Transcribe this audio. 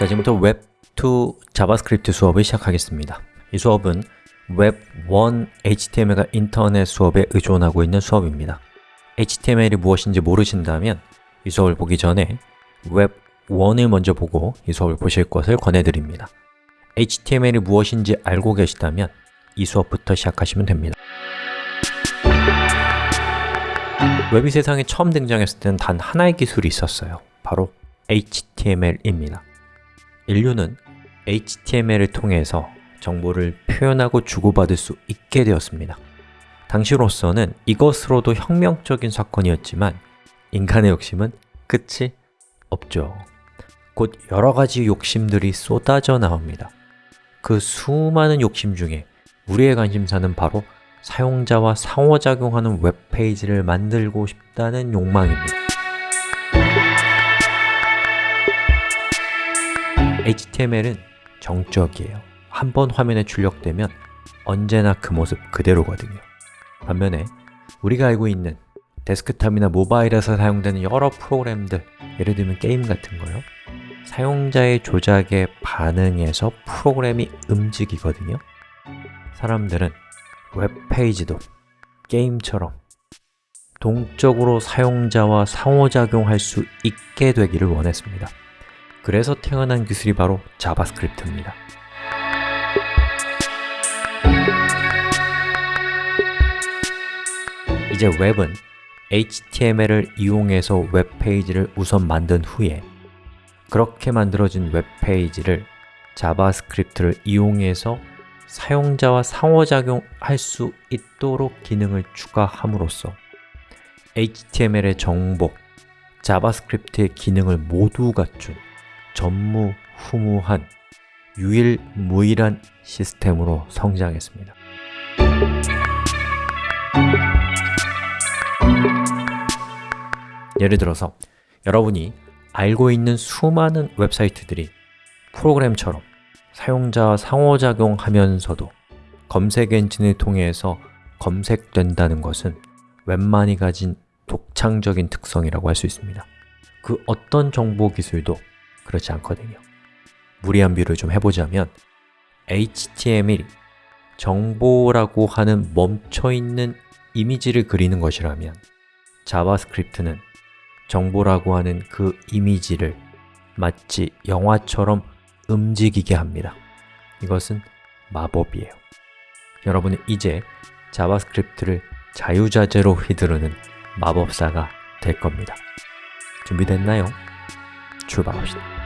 자, 지금부터 웹2 자바스크립트 수업을 시작하겠습니다. 이 수업은 웹1 HTML과 인터넷 수업에 의존하고 있는 수업입니다. HTML이 무엇인지 모르신다면 이 수업을 보기 전에 웹1을 먼저 보고 이 수업을 보실 것을 권해드립니다. HTML이 무엇인지 알고 계시다면 이 수업부터 시작하시면 됩니다. 웹이 세상에 처음 등장했을 때는 단 하나의 기술이 있었어요. 바로 HTML입니다 인류는 HTML을 통해서 정보를 표현하고 주고받을 수 있게 되었습니다. 당시로서는 이것으로도 혁명적인 사건이었지만 인간의 욕심은 끝이 없죠. 곧 여러 가지 욕심들이 쏟아져 나옵니다. 그 수많은 욕심 중에 우리의 관심사는 바로 사용자와 상호작용하는 웹페이지를 만들고 싶다는 욕망입니다 HTML은 정적이에요. 한 번 화면에 출력되면 언제나 그 모습 그대로거든요. 반면에 우리가 알고 있는 데스크탑이나 모바일에서 사용되는 여러 프로그램들 예를 들면 게임 같은 거요. 사용자의 조작에 반응해서 프로그램이 움직이거든요. 사람들은 웹페이지도 게임처럼 동적으로 사용자와 상호작용할 수 있게 되기를 원했습니다 그래서 태어난 기술이 바로 자바스크립트입니다. 이제 웹은 HTML을 이용해서 웹페이지를 우선 만든 후에 그렇게 만들어진 웹페이지를 자바스크립트를 이용해서 사용자와 상호작용할 수 있도록 기능을 추가함으로써 HTML의 정보, 자바스크립트의 기능을 모두 갖춘 전무후무한 유일무이한 시스템으로 성장했습니다. 예를 들어서 여러분이 알고 있는 수많은 웹사이트들이 프로그램처럼 사용자와 상호작용하면서도 검색 엔진을 통해서 검색된다는 것은 웹만이 가진 독창적인 특성이라고 할 수 있습니다. 그 어떤 정보 기술도 그렇지 않거든요. 무리한 비유를 좀 해보자면 HTML이 정보라고 하는 멈춰있는 이미지를 그리는 것이라면 자바스크립트는 정보라고 하는 그 이미지를 마치 영화처럼 움직이게 합니다. 이것은 마법이에요. 여러분은 이제 JavaScript를 자유자재로 휘두르는 마법사가 될 겁니다. 준비됐나요? 출발합시다